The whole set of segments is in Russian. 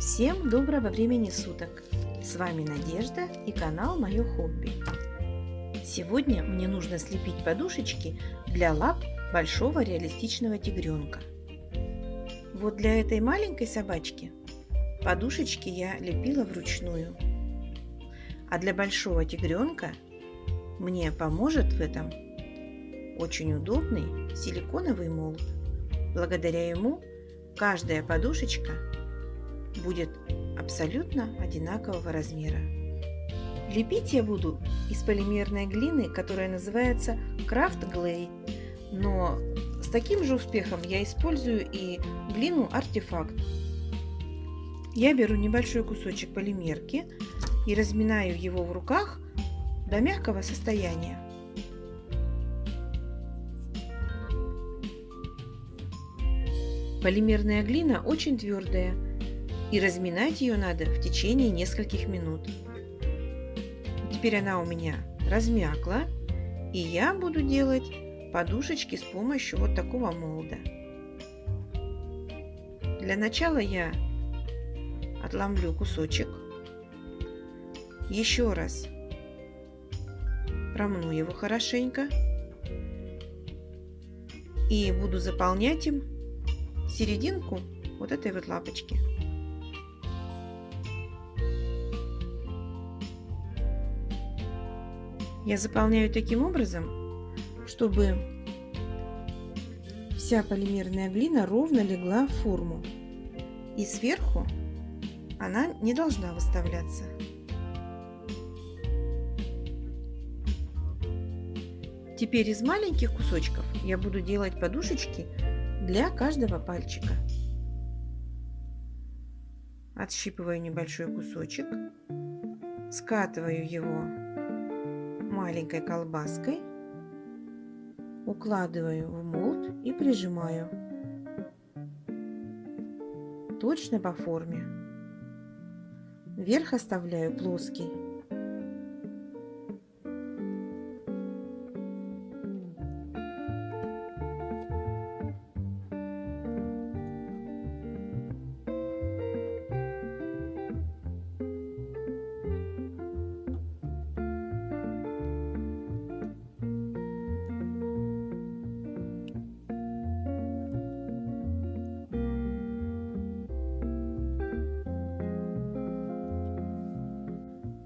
Всем доброго времени суток! С вами Надежда и канал Мое Хобби. Сегодня мне нужно слепить подушечки для лап большого реалистичного тигренка. Вот для этой маленькой собачки подушечки я лепила вручную. А для большого тигренка мне поможет в этом очень удобный силиконовый молд. Благодаря ему каждая подушечка будет абсолютно одинакового размера. Лепить я буду из полимерной глины, которая называется Craft Glay. Но с таким же успехом я использую и глину артефакт. Я беру небольшой кусочек полимерки и разминаю его в руках до мягкого состояния. Полимерная глина очень твердая, и разминать ее надо в течение нескольких минут. Теперь она у меня размякла, и я буду делать подушечки с помощью вот такого молда. Для начала я отломлю кусочек, еще раз промну его хорошенько и буду заполнять им серединку вот этой вот лапочки. Я заполняю таким образом, чтобы вся полимерная глина ровно легла в форму. И сверху она не должна выставляться. Теперь из маленьких кусочков я буду делать подушечки для каждого пальчика. Отщипываю небольшой кусочек, скатываю его маленькой колбаской, укладываю в молд и прижимаю точно по форме. Верх оставляю плоский.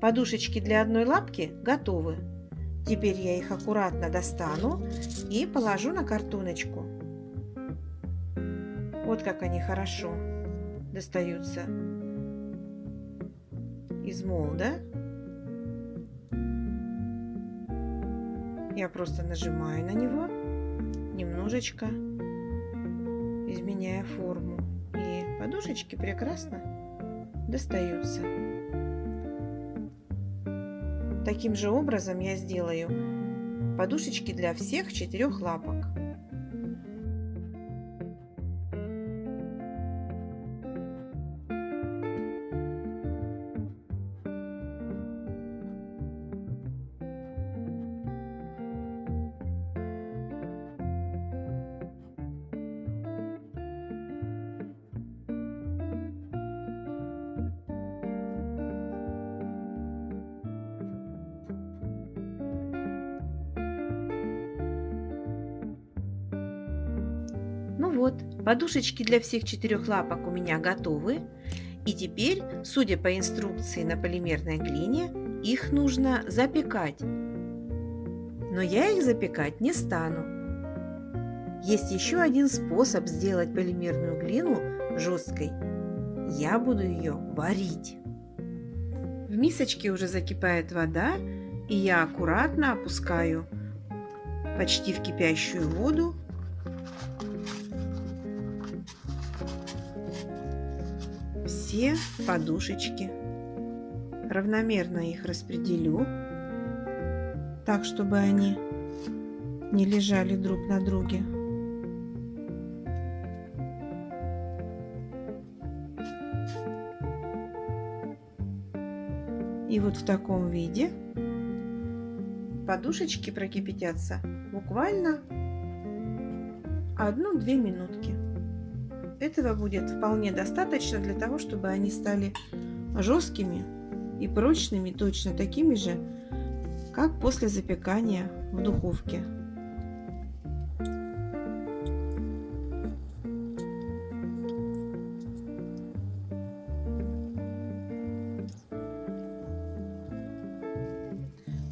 Подушечки для одной лапки готовы. Теперь я их аккуратно достану и положу на картоночку. Вот как они хорошо достаются из молда. Я просто нажимаю на него немножечко, изменяя форму. И подушечки прекрасно достаются. Таким же образом я сделаю подушечки для всех четырех лапок. Вот, подушечки для всех четырех лапок у меня готовы. И теперь, судя по инструкции на полимерной глине, их нужно запекать. Но я их запекать не стану. Есть еще один способ сделать полимерную глину жесткой. Я буду ее варить. В мисочке уже закипает вода, и я аккуратно опускаю почти в кипящую воду все подушечки. Равномерно их распределю, так, чтобы они не лежали друг на друге. И вот в таком виде подушечки прокипятятся буквально одну-две минутки. Этого будет вполне достаточно для того, чтобы они стали жесткими и прочными, точно такими же, как после запекания в духовке.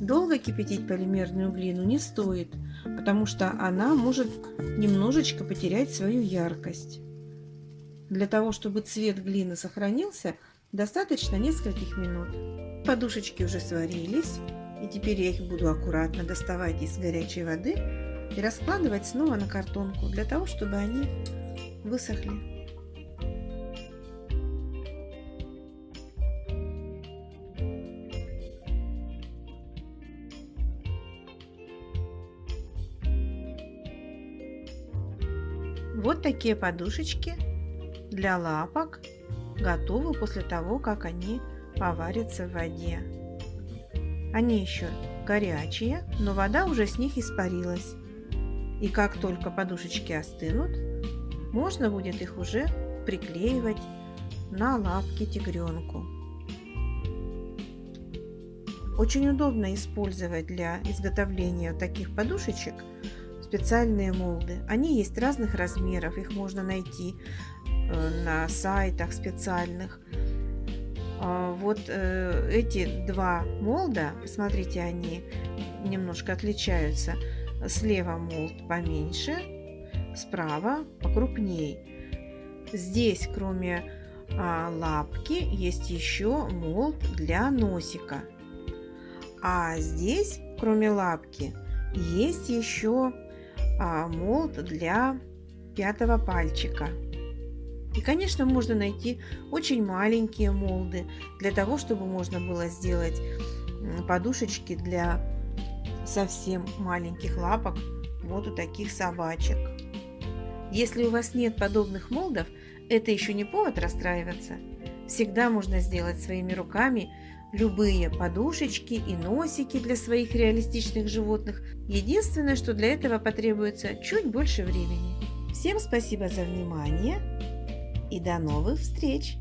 Долго кипятить полимерную глину не стоит, потому что она может немножечко потерять свою яркость. Для того, чтобы цвет глины сохранился, достаточно нескольких минут. Подушечки уже сварились, и теперь я их буду аккуратно доставать из горячей воды и раскладывать снова на картонку, для того, чтобы они высохли. Вот такие подушечки для лапок готовы после того, как они поварятся в воде. Они еще горячие, но вода уже с них испарилась. И как только подушечки остынут, можно будет их уже приклеивать на лапки тигренку. Очень удобно использовать для изготовления таких подушечек специальные молды. Они есть разных размеров, их можно найти на сайтах специальных. А, вот э, эти два молда, посмотрите, они немножко отличаются. Слева молд поменьше, справа покрупней. Здесь, кроме а, лапки, есть еще молд для носика. А здесь, кроме лапки, есть еще а, молд для пятого пальчика. И, конечно, можно найти очень маленькие молды для того, чтобы можно было сделать подушечки для совсем маленьких лапок вот у таких собачек. Если у вас нет подобных молдов, это еще не повод расстраиваться. Всегда можно сделать своими руками любые подушечки и носики для своих реалистичных животных. Единственное, что для этого потребуется чуть больше времени. Всем спасибо за внимание и до новых встреч!